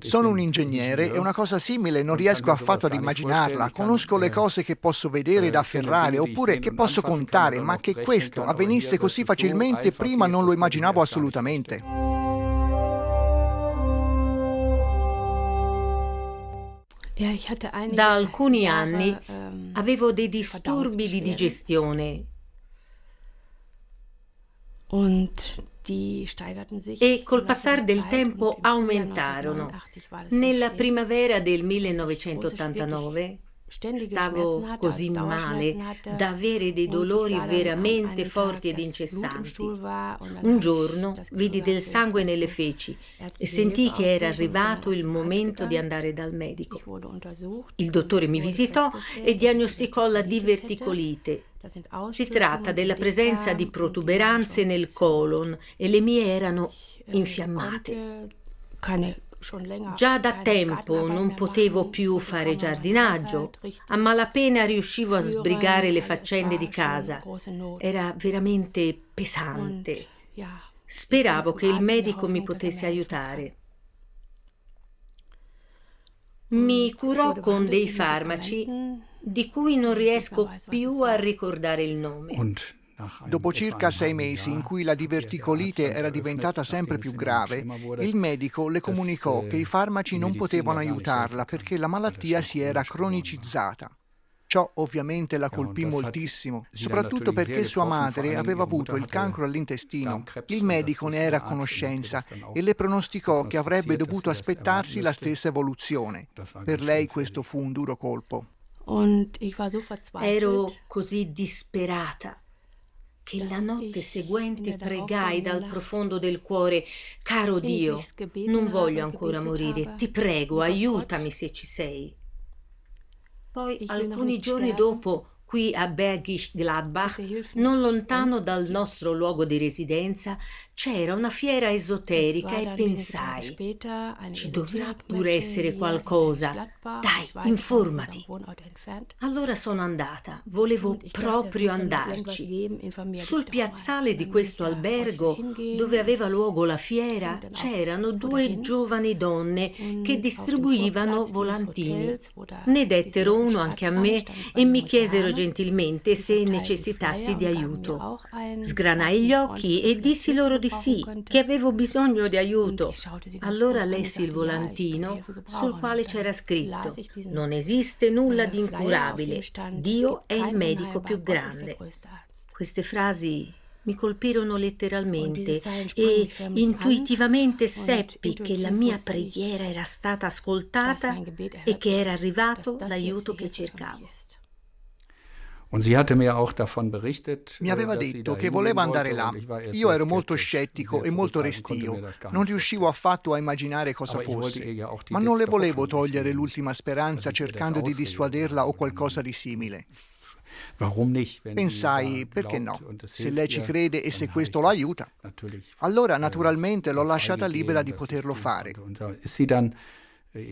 Sono un ingegnere e una cosa simile non riesco affatto ad immaginarla. Conosco le cose che posso vedere ed afferrare oppure che posso contare, ma che questo avvenisse così facilmente prima non lo immaginavo assolutamente. Da alcuni anni avevo dei disturbi di digestione e col passare del tempo aumentarono. Nella primavera del 1989 Stavo così male da avere dei dolori veramente forti ed incessanti. Un giorno vidi del sangue nelle feci e sentii che era arrivato il momento di andare dal medico. Il dottore mi visitò e diagnosticò la diverticolite si tratta della presenza di protuberanze nel colon e le mie erano infiammate. Già da tempo non potevo più fare giardinaggio, a malapena riuscivo a sbrigare le faccende di casa. Era veramente pesante. Speravo che il medico mi potesse aiutare. Mi curò con dei farmaci di cui non riesco più a ricordare il nome. Dopo circa sei mesi in cui la diverticolite era diventata sempre più grave, il medico le comunicò che i farmaci non potevano aiutarla perché la malattia si era cronicizzata. Ciò ovviamente la colpì moltissimo, soprattutto perché sua madre aveva avuto il cancro all'intestino. Il medico ne era a conoscenza e le pronosticò che avrebbe dovuto aspettarsi la stessa evoluzione. Per lei questo fu un duro colpo. Ero così disperata che la notte seguente pregai dal profondo del cuore, caro Dio, non voglio ancora morire, ti prego, aiutami se ci sei. Poi alcuni giorni dopo qui a Bergisch Gladbach, non lontano dal nostro luogo di residenza, c'era una fiera esoterica e pensai, ci dovrà pure essere qualcosa. Dai, informati. Allora sono andata, volevo proprio andarci. Sul piazzale di questo albergo, dove aveva luogo la fiera, c'erano due giovani donne che distribuivano volantini. Ne dettero uno anche a me e mi chiesero gentilmente se necessitassi di aiuto. Sgranai gli occhi e dissi loro di di sì, che avevo bisogno di aiuto. Allora lessi il volantino sul quale c'era scritto Non esiste nulla di incurabile, Dio è il medico più grande. Queste frasi mi colpirono letteralmente e intuitivamente seppi che la mia preghiera era stata ascoltata e che era arrivato l'aiuto che cercavo. Mi aveva detto che voleva andare là. Io ero molto scettico e molto restio. Non riuscivo affatto a immaginare cosa fosse. Ma non le volevo togliere l'ultima speranza cercando di dissuaderla o qualcosa di simile. Pensai, perché no? Se lei ci crede e se questo lo aiuta. Allora, äh, naturalmente, l'ho lasciata libera di poterlo fare.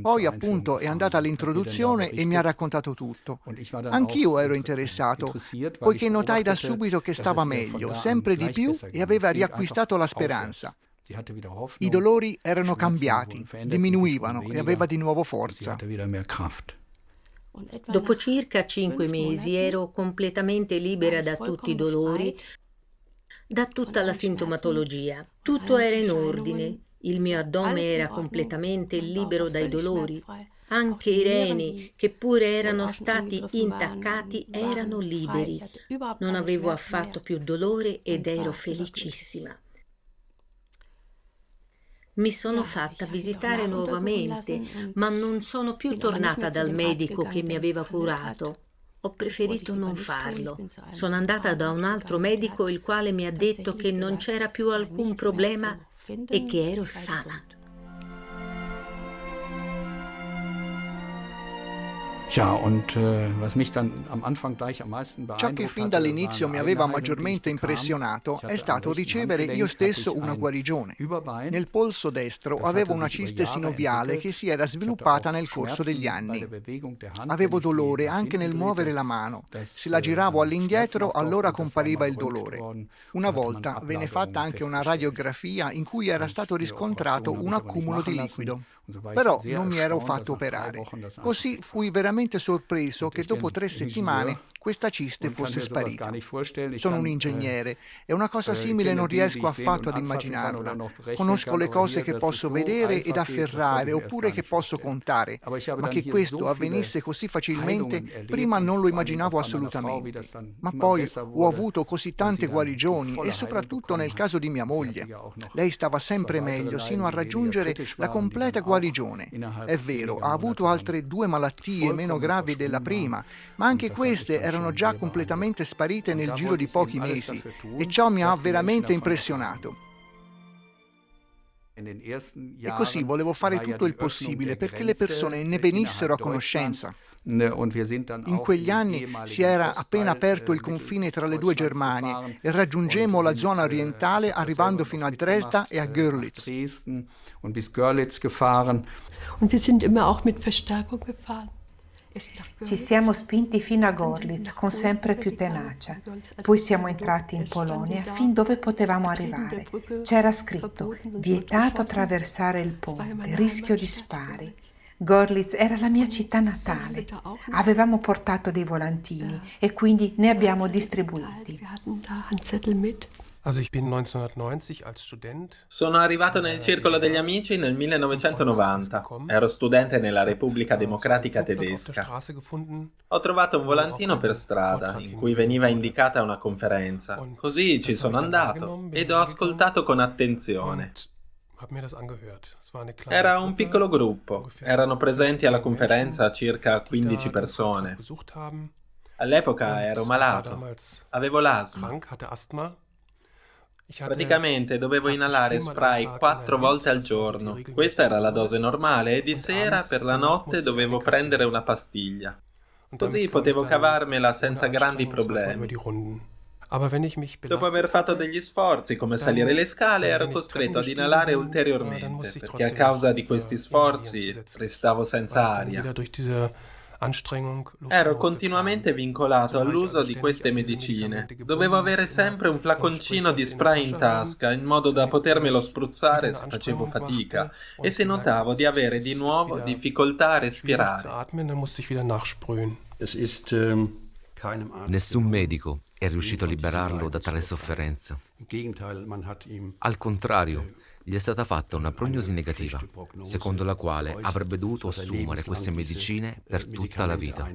Poi appunto è andata all'introduzione e mi ha raccontato tutto. Anch'io ero interessato, poiché notai da subito che stava meglio, sempre di più, e aveva riacquistato la speranza. I dolori erano cambiati, diminuivano e aveva di nuovo forza. Dopo circa cinque mesi ero completamente libera da tutti i dolori, da tutta la sintomatologia. Tutto era in ordine. Il mio addome era completamente libero dai dolori. Anche i reni, che pure erano stati intaccati, erano liberi. Non avevo affatto più dolore ed ero felicissima. Mi sono fatta visitare nuovamente, ma non sono più tornata dal medico che mi aveva curato. Ho preferito non farlo. Sono andata da un altro medico il quale mi ha detto che non c'era più alcun problema e che ero sana. Ciò che fin dall'inizio mi aveva maggiormente impressionato è stato ricevere io stesso una guarigione. Nel polso destro avevo una ciste sinoviale che si era sviluppata nel corso degli anni. Avevo dolore anche nel muovere la mano. Se la giravo all'indietro allora compariva il dolore. Una volta venne fatta anche una radiografia in cui era stato riscontrato un accumulo di liquido. Però non mi ero fatto operare. Così fui veramente sorpreso che dopo tre settimane questa ciste fosse sparita. Sono un ingegnere e una cosa simile non riesco affatto ad immaginarla. Conosco le cose che posso vedere ed afferrare oppure che posso contare, ma che questo avvenisse così facilmente prima non lo immaginavo assolutamente. Ma poi ho avuto così tante guarigioni e soprattutto nel caso di mia moglie. Lei stava sempre meglio sino a raggiungere la completa guarigione. È vero, ha avuto altre due malattie meno gravi della prima, ma anche queste erano già completamente sparite nel giro di pochi mesi e ciò mi ha veramente impressionato. E così volevo fare tutto il possibile perché le persone ne venissero a conoscenza. In quegli anni si era appena aperto il confine tra le due Germanie e raggiungemmo la zona orientale arrivando fino a Dresda e a Görlitz. Und wir sind immer auch mit Verstärkung gefahren. Ci siamo spinti fino a Gorlitz con sempre più tenacia. Poi siamo entrati in Polonia fin dove potevamo arrivare. C'era scritto vietato attraversare il ponte, rischio di spari. Gorlitz era la mia città natale. Avevamo portato dei volantini e quindi ne abbiamo distribuiti. Sono arrivato nel circolo degli amici nel 1990. Ero studente nella Repubblica Democratica Tedesca. Ho trovato un volantino per strada in cui veniva indicata una conferenza. Così ci sono andato ed ho ascoltato con attenzione. Era un piccolo gruppo. Erano presenti alla conferenza circa 15 persone. All'epoca ero malato. Avevo l'asma. Praticamente dovevo inalare spray quattro volte al giorno. Questa era la dose normale e di sera per la notte dovevo prendere una pastiglia. Così potevo cavarmela senza grandi problemi. Dopo aver fatto degli sforzi come salire le scale ero costretto ad inalare ulteriormente perché a causa di questi sforzi restavo senza aria. Ero continuamente vincolato all'uso di queste medicine. Dovevo avere sempre un flaconcino di spray in tasca in modo da potermelo spruzzare se facevo fatica e se notavo di avere di nuovo difficoltà a respirare. Nessun medico è riuscito a liberarlo da tale sofferenza. Al contrario, gli è stata fatta una prognosi negativa, secondo la quale avrebbe dovuto assumere queste medicine per tutta la vita.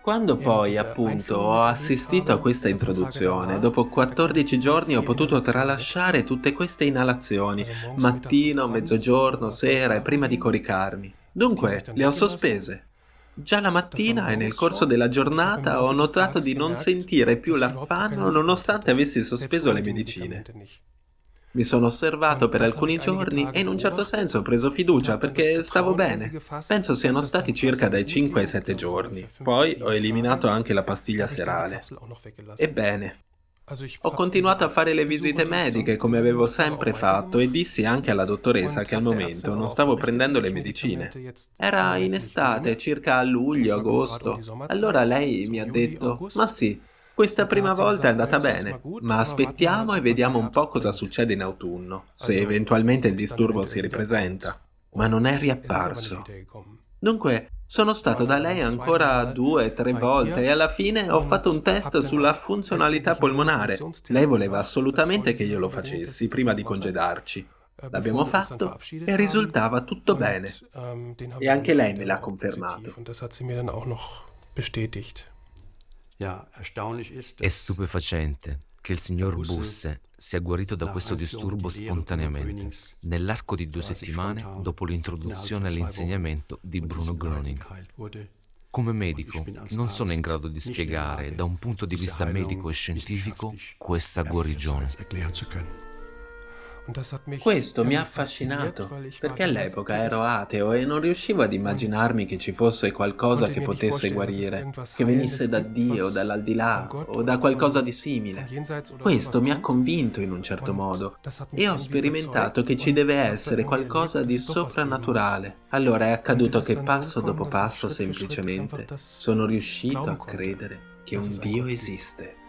Quando poi, appunto, ho assistito a questa introduzione, dopo 14 giorni ho potuto tralasciare tutte queste inalazioni, mattino, mezzogiorno, sera e prima di coricarmi. Dunque, le ho sospese. Già la mattina e nel corso della giornata ho notato di non sentire più l'affanno nonostante avessi sospeso le medicine. Mi sono osservato per alcuni giorni e in un certo senso ho preso fiducia perché stavo bene. Penso siano stati circa dai 5 ai 7 giorni. Poi ho eliminato anche la pastiglia serale. Ebbene, ho continuato a fare le visite mediche come avevo sempre fatto e dissi anche alla dottoressa che al momento non stavo prendendo le medicine. Era in estate, circa a luglio, agosto. Allora lei mi ha detto, ma sì, questa prima volta è andata bene, ma aspettiamo e vediamo un po' cosa succede in autunno, se eventualmente il disturbo si ripresenta. Ma non è riapparso. Dunque, sono stato da lei ancora due, o tre volte e alla fine ho fatto un test sulla funzionalità polmonare. Lei voleva assolutamente che io lo facessi prima di congedarci. L'abbiamo fatto e risultava tutto bene. E anche lei me l'ha confermato. È stupefacente che il signor Busse sia guarito da questo disturbo spontaneamente, nell'arco di due settimane dopo l'introduzione all'insegnamento di Bruno Groening. Come medico non sono in grado di spiegare da un punto di vista medico e scientifico questa guarigione. Questo mi ha affascinato, perché all'epoca ero ateo e non riuscivo ad immaginarmi che ci fosse qualcosa che potesse guarire, che venisse da Dio, dall'aldilà o da qualcosa di simile. Questo mi ha convinto in un certo modo e ho sperimentato che ci deve essere qualcosa di soprannaturale. Allora è accaduto che passo dopo passo semplicemente sono riuscito a credere che un Dio esiste.